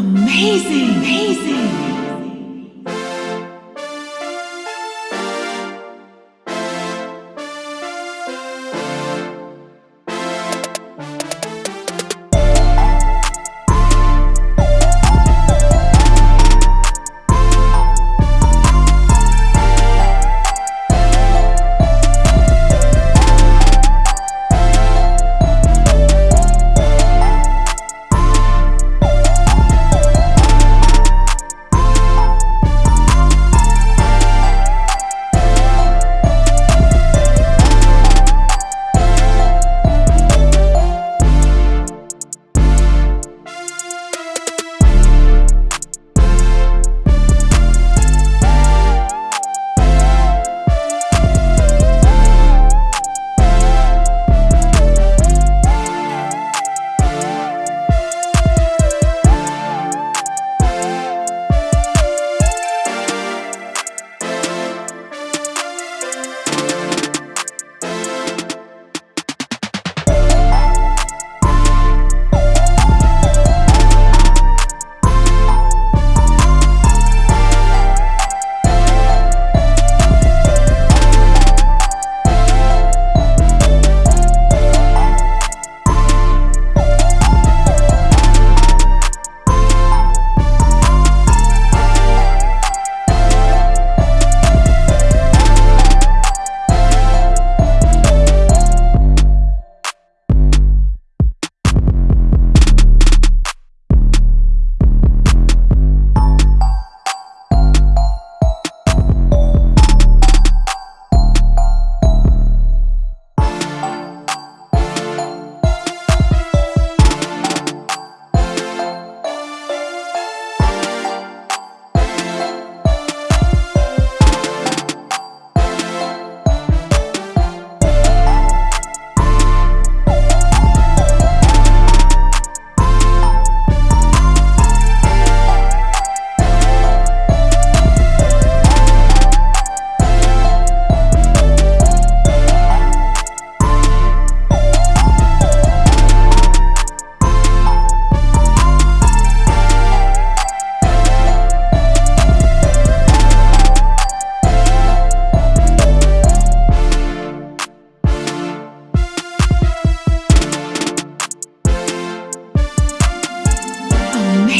Amazing! Amazing!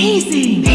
Amazing!